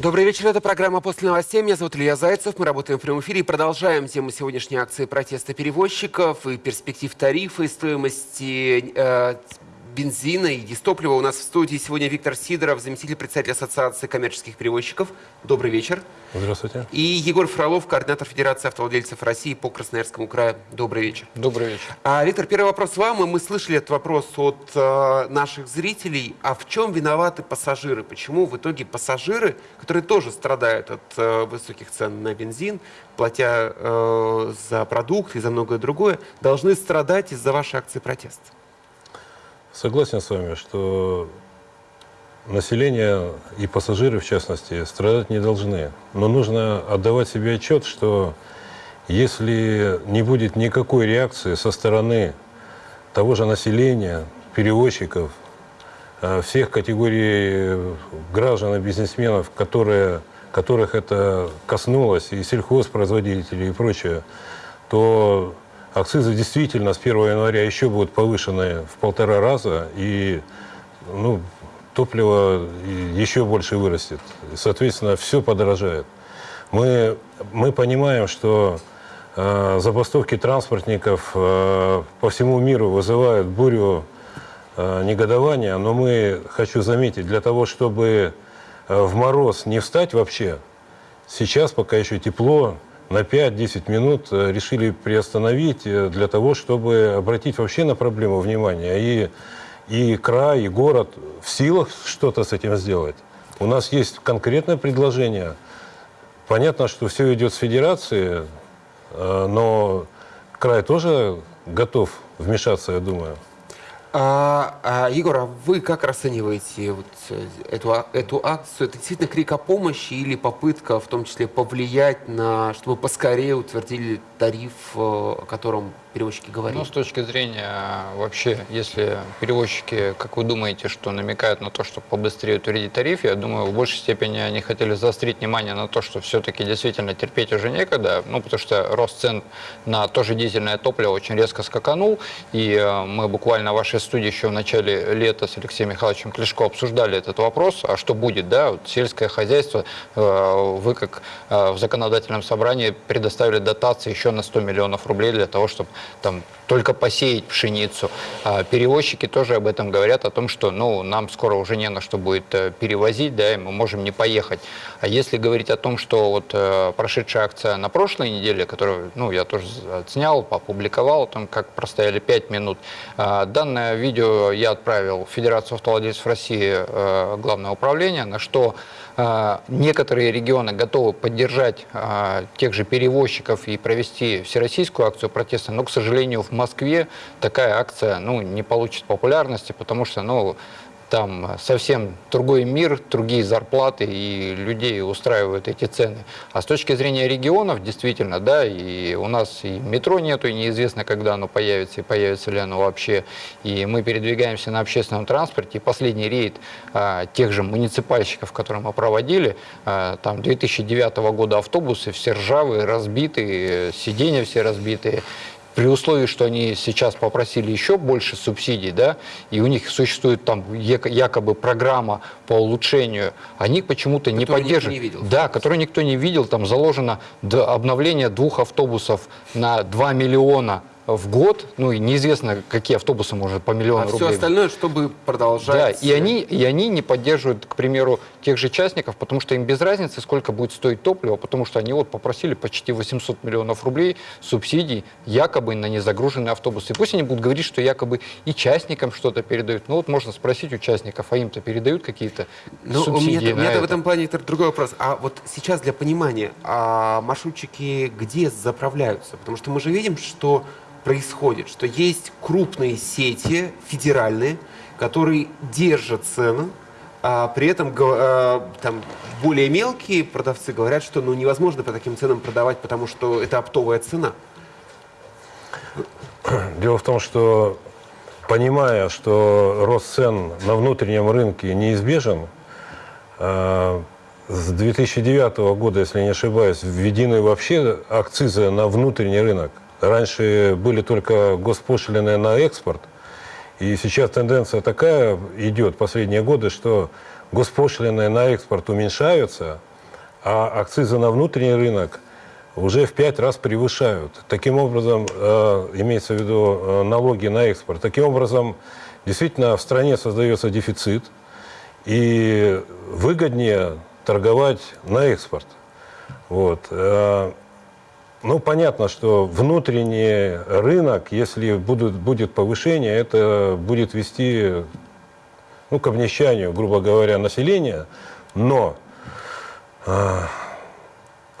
Добрый вечер, это программа «После новостей». Меня зовут Илья Зайцев. Мы работаем в прямом эфире и продолжаем тему сегодняшней акции протеста перевозчиков и перспектив тарифа и стоимости э, бензина и дистоплива. У нас в студии сегодня Виктор Сидоров, заместитель председателя Ассоциации коммерческих перевозчиков. Добрый вечер. Здравствуйте. И Егор Фролов, координатор Федерации автовладельцев России по Красноярскому краю. Добрый вечер. Добрый вечер. А, Виктор, первый вопрос вам. И мы слышали этот вопрос от э, наших зрителей. А в чем виноваты пассажиры? Почему в итоге пассажиры, которые тоже страдают от э, высоких цен на бензин, платя э, за продукты и за многое другое, должны страдать из-за вашей акции протеста? Согласен с вами, что население и пассажиры, в частности, страдать не должны. Но нужно отдавать себе отчет, что если не будет никакой реакции со стороны того же населения, перевозчиков, э, всех категорий граждан и бизнесменов, которые, которых это коснулось, и сельхозпроизводителей и прочее, то акцизы действительно с 1 января еще будут повышены в полтора раза, и ну, топливо еще больше вырастет. Соответственно, все подорожает. Мы, мы понимаем, что э, забастовки транспортников э, по всему миру вызывают бурю э, негодования, но мы, хочу заметить, для того, чтобы э, в мороз не встать вообще, сейчас, пока еще тепло, на 5-10 минут э, решили приостановить э, для того, чтобы обратить вообще на проблему внимание. И, и край, и город в силах что-то с этим сделать. У нас есть конкретное предложение. Понятно, что все идет с федерации, э, но край тоже готов вмешаться, я думаю. А, а, Егор, а вы как расцениваете вот э, эту, а, эту акцию? Это действительно крик о помощи или попытка в том числе повлиять на, чтобы поскорее утвердили тариф, э, о котором перевозчики говорили? Ну, с точки зрения вообще, если перевозчики, как вы думаете, что намекают на то, что побыстрее утвердить тариф, я думаю, в большей степени они хотели заострить внимание на то, что все-таки действительно терпеть уже некогда, ну, потому что рост цен на тоже дизельное топливо очень резко скаканул, и э, мы буквально в вашей студии еще в начале лета с Алексеем Михайловичем Клешко обсуждали этот вопрос, а что будет, да, вот сельское хозяйство, э, вы как э, в законодательном собрании предоставили дотации еще на 100 миллионов рублей для того, чтобы там только посеять пшеницу. А перевозчики тоже об этом говорят, о том, что ну, нам скоро уже не на что будет э, перевозить, да, и мы можем не поехать. А если говорить о том, что вот э, прошедшая акция на прошлой неделе, которую ну, я тоже отснял, опубликовал, о том, как простояли 5 минут, э, данное видео я отправил в Федерацию автовладельцев России, э, Главное управление, на что а, некоторые регионы готовы поддержать а, тех же перевозчиков и провести всероссийскую акцию протеста, но, к сожалению, в Москве такая акция ну, не получит популярности, потому что ну, там совсем другой мир, другие зарплаты, и людей устраивают эти цены. А с точки зрения регионов, действительно, да, и у нас и метро нету, и неизвестно, когда оно появится, и появится ли оно вообще. И мы передвигаемся на общественном транспорте, и последний рейд а, тех же муниципальщиков, которые мы проводили, а, там 2009 года автобусы все ржавые, разбитые, сиденья все разбитые, при условии, что они сейчас попросили еще больше субсидий, да, и у них существует там якобы программа по улучшению, они почему-то не поддерживают. Не видел. Да, которую никто не видел, там заложено обновление двух автобусов на 2 миллиона в год, ну и неизвестно, какие автобусы может по миллиону а рублей. все остальное, чтобы продолжать... Да, и они, и они не поддерживают, к примеру, тех же частников, потому что им без разницы, сколько будет стоить топливо, потому что они вот попросили почти 800 миллионов рублей субсидий якобы на незагруженные автобусы. И пусть они будут говорить, что якобы и частникам что-то передают. Ну вот можно спросить участников, а им-то передают какие-то ну, субсидии у меня, у в этом плане другой вопрос. А вот сейчас для понимания, а маршрутчики где заправляются? Потому что мы же видим, что происходит, что есть крупные сети федеральные, которые держат цену, а при этом а, там, более мелкие продавцы говорят, что ну, невозможно по таким ценам продавать, потому что это оптовая цена. Дело в том, что понимая, что рост цен на внутреннем рынке неизбежен, а, с 2009 года, если не ошибаюсь, введены вообще акцизы на внутренний рынок. Раньше были только госпошлины на экспорт, и сейчас тенденция такая идет последние годы, что госпошлины на экспорт уменьшаются, а акцизы на внутренний рынок уже в пять раз превышают. Таким образом, э, имеется в виду э, налоги на экспорт. Таким образом, действительно в стране создается дефицит, и выгоднее торговать на экспорт. Вот. Ну, понятно, что внутренний рынок, если будут, будет повышение, это будет вести ну, к обнищанию, грубо говоря, населения. Но э,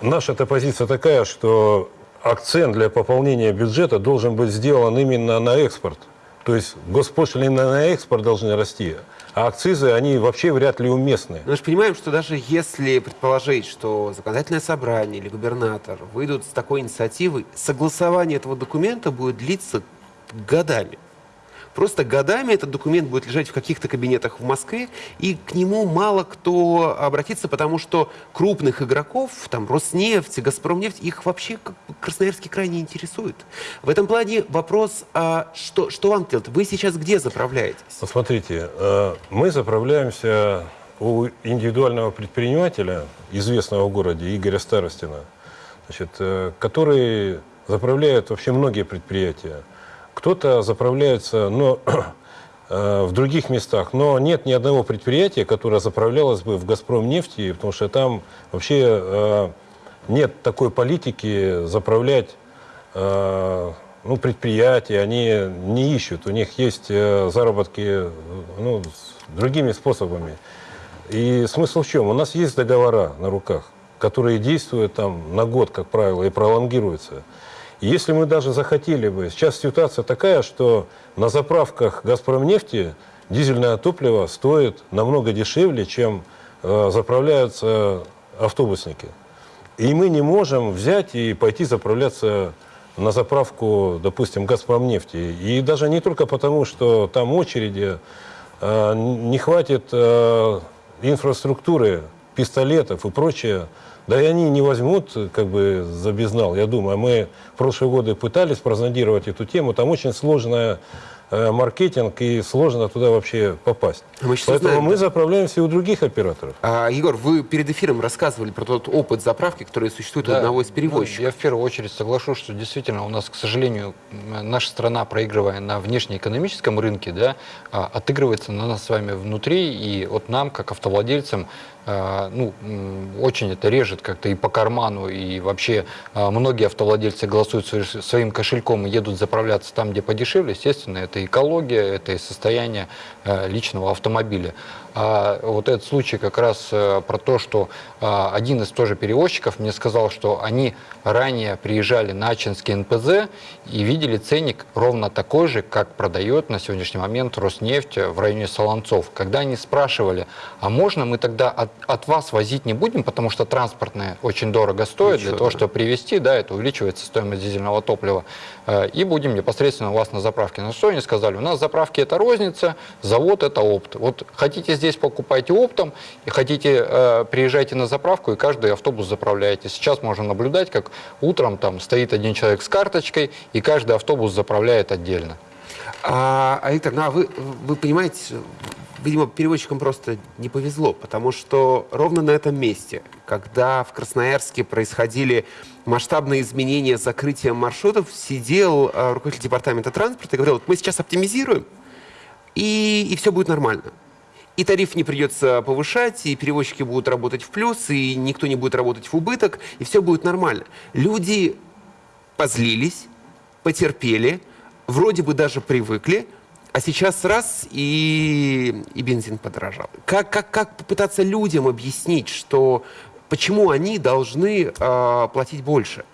наша-то позиция такая, что акцент для пополнения бюджета должен быть сделан именно на экспорт. То есть госпошлины на экспорт должны расти, а акцизы, они вообще вряд ли уместны. Мы же понимаем, что даже если предположить, что законодательное собрание или губернатор выйдут с такой инициативой, согласование этого документа будет длиться годами. Просто годами этот документ будет лежать в каких-то кабинетах в Москве, и к нему мало кто обратится, потому что крупных игроков, там, Роснефть, Газпромнефть, их вообще Красноярский край не интересует. В этом плане вопрос, а что, что вам делать? Вы сейчас где заправляетесь? Вот смотрите, э, мы заправляемся у индивидуального предпринимателя, известного в городе, Игоря Старостина, значит, э, который заправляет вообще многие предприятия. Кто-то заправляется но, э, в других местах, но нет ни одного предприятия, которое заправлялось бы в «Газпром» нефти, потому что там вообще э, нет такой политики заправлять э, ну, предприятия, они не ищут, у них есть заработки ну, с другими способами. И смысл в чем? У нас есть договора на руках, которые действуют там на год, как правило, и пролонгируются. Если мы даже захотели бы, сейчас ситуация такая, что на заправках «Газпромнефти» дизельное топливо стоит намного дешевле, чем э, заправляются автобусники. И мы не можем взять и пойти заправляться на заправку, допустим, «Газпромнефти». И даже не только потому, что там очереди, э, не хватит э, инфраструктуры, пистолетов и прочее, да и они не возьмут как бы за безнал, я думаю. Мы в прошлые годы пытались прозондировать эту тему. Там очень сложная Э, маркетинг, и сложно туда вообще попасть. А мы Поэтому узнаем, мы да. заправляемся у других операторов. А, Егор, вы перед эфиром рассказывали про тот опыт заправки, который существует у Да, одного из ну, перевозчиков. я в первую очередь соглашусь, что действительно у нас, к сожалению, наша страна, проигрывая на внешнеэкономическом рынке, да, а, отыгрывается на нас с вами внутри, и вот нам, как автовладельцам, ну, м, очень это режет как-то и по карману, и вообще а, многие автовладельцы голосуют свои- своим кошельком и едут заправляться там, где подешевле. Естественно, это экология, это и состояние э, личного автомобиля. А вот этот случай как раз э, про то, что а, один из тоже перевозчиков мне сказал, что они ранее приезжали на Ачинский НПЗ и видели ценник ровно такой же, как продает на сегодняшний момент Роснефть в районе Солонцов. Когда они спрашивали, а можно мы тогда от, от вас возить не будем, потому что транспортное очень дорого стоит, Ничего, для того, да. чтобы привезти, да, это увеличивается стоимость дизельного топлива, э, и будем непосредственно у вас на заправке. На что они сказали? У нас заправки это розница, завод это опт. Вот хотите здесь покупайте оптом, и хотите э, приезжайте на заправку, и каждый автобус заправляете. Сейчас можно наблюдать, как утром там стоит один человек с карточкой, и каждый автобус заправляет отдельно. А, Виктор, ну а вы, вы понимаете, видимо, переводчикам просто не повезло, потому что ровно на этом месте, когда в Красноярске происходили масштабные изменения с маршрутов, сидел а, руководитель департамента транспорта и говорил, вот мы сейчас оптимизируем, и, и все будет нормально. И тариф не придется повышать, и перевозчики будут работать в плюс, и никто не будет работать в убыток, и все будет нормально. Люди позлились, потерпели, вроде бы даже привыкли, а сейчас раз и, и бензин подорожал. Как, как, как попытаться людям объяснить, что почему они должны а, платить больше?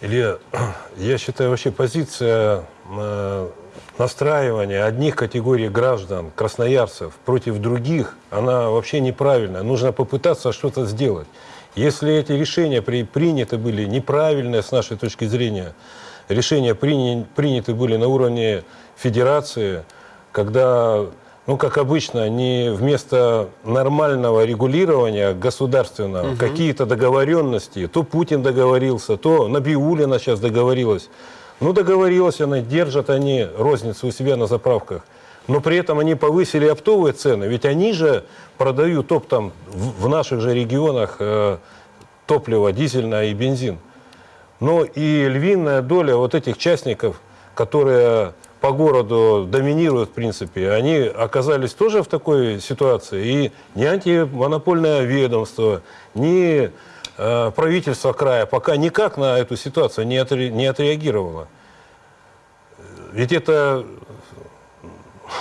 Илья, я считаю, вообще позиция э, настраивания одних категорий граждан, красноярцев, против других, она вообще неправильная. Нужно попытаться что-то сделать. Если эти решения при, приняты были неправильные с нашей точки зрения, решения приня- приняты были на уровне федерации, когда, ну, как обычно, не вместо нормального регулирования государственного, какие-то договоренности, то Путин договорился, то Набиулина сейчас договорилась. Ну, договорилась она, держат они розницу у себя на заправках. но при этом они повысили оптовые цены, ведь они же продают оптом в, в наших же регионах э, топливо дизельное и бензин. Но и львиная доля вот этих частников, которые по городу доминируют, в принципе, они оказались тоже в такой ситуации. И ни антимонопольное ведомство, ни правительство края пока никак на эту ситуацию не, отре- не отреагировало. Ведь это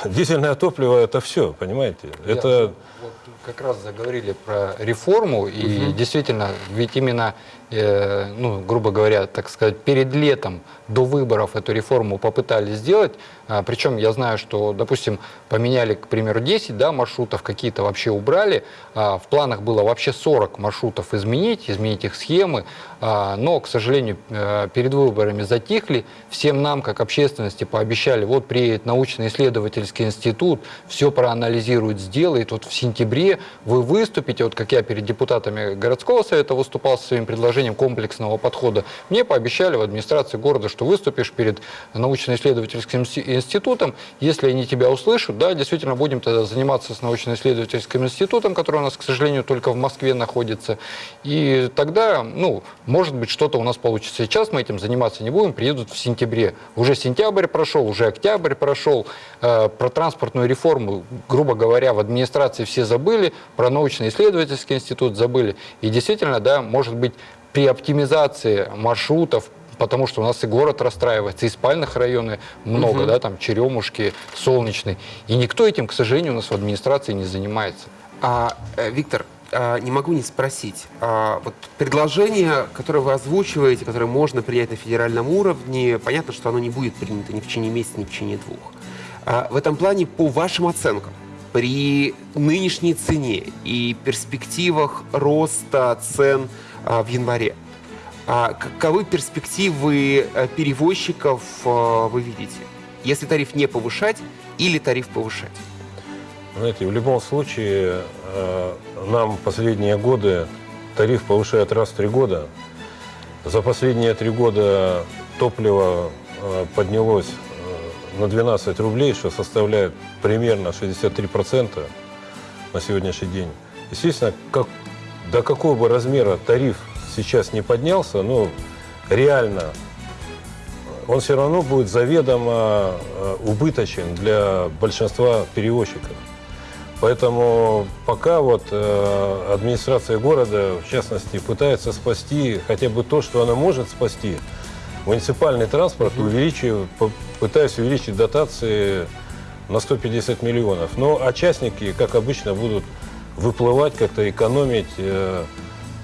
дизельное топливо, это все, понимаете? Это Вот как раз заговорили про реформу, и действительно, ведь именно, э, ну, грубо говоря, так сказать, перед летом до выборов эту реформу попытались сделать. А, причем я знаю, что, допустим, поменяли, к примеру, 10 да, маршрутов, какие-то вообще убрали. А, в планах было вообще 40 маршрутов изменить, изменить их схемы. А, но, к сожалению, э, перед выборами затихли. Всем нам, как общественности, пообещали, вот приедет научно-исследовательский институт, все проанализирует, сделает. Вот в сентябре вы выступите, вот как я перед депутатами городского совета выступал со своим предложением комплексного подхода. Мне пообещали в администрации города, что выступишь перед научно-исследовательским инсти- институтом. Если они тебя услышат, да, действительно будем тогда заниматься с научно-исследовательским институтом, который у нас, к сожалению, только в Москве находится. И тогда, ну, может быть, что-то у нас получится. Сейчас мы этим заниматься не будем, приедут в сентябре. Уже сентябрь прошел, уже октябрь прошел. Э, Про транспортную реформу, грубо говоря, в администрации все забыли, про научно-исследовательский институт забыли. И действительно, да, может быть, при оптимизации маршрутов, потому что у нас и город расстраивается, и спальных районы много, да, там Черемушки, Солнечный. И никто этим, к сожалению, у нас в администрации не занимается. А, э, Виктор, а, не могу не спросить. А, вот предложение, которое вы озвучиваете, которое можно принять на федеральном уровне, понятно, что оно не будет принято ни в течение месяца, ни в течение двух. А, в этом плане, по вашим оценкам, при нынешней цене и перспективах роста цен в январе, а каковы перспективы э, перевозчиков э, вы видите? Если тариф не повышать или тариф повышать? Знаете, в любом случае э, нам последние годы тариф повышают раз в три года. За последние три года топливо поднялось на 12 рублей, что составляет примерно 63% на сегодняшний день. Естественно, как, до какого бы размера тариф сейчас не поднялся, но реально он все равно будет заведомо э, убыточен для большинства перевозчиков. Поэтому пока вот э, администрация города, в частности, пытается спасти хотя бы то, что она может спасти, муниципальный транспорт, увеличив, пытаясь увеличить дотации на 150 миллионов. Но а частники, как обычно, будут выплывать, как-то экономить э,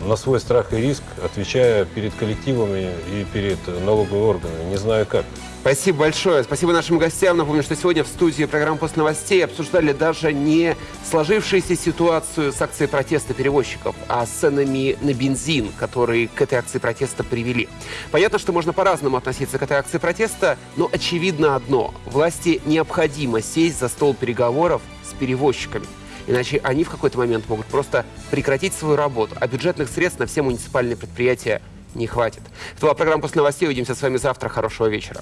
на свой страх и риск, отвечая перед коллективами и перед налоговыми органами. Не знаю как. Спасибо большое. Спасибо нашим гостям. Напомню, что сегодня в студии программы «После новостей» обсуждали даже не сложившуюся ситуацию с акцией протеста перевозчиков, а с ценами на бензин, которые к этой акции протеста привели. Понятно, что можно по-разному относиться к этой акции протеста, но очевидно одно. Власти необходимо сесть за стол переговоров с перевозчиками. Иначе они в какой-то момент могут просто прекратить свою работу, а бюджетных средств на все муниципальные предприятия не хватит. Это была программа «После новостей». Увидимся с вами завтра. Хорошего вечера.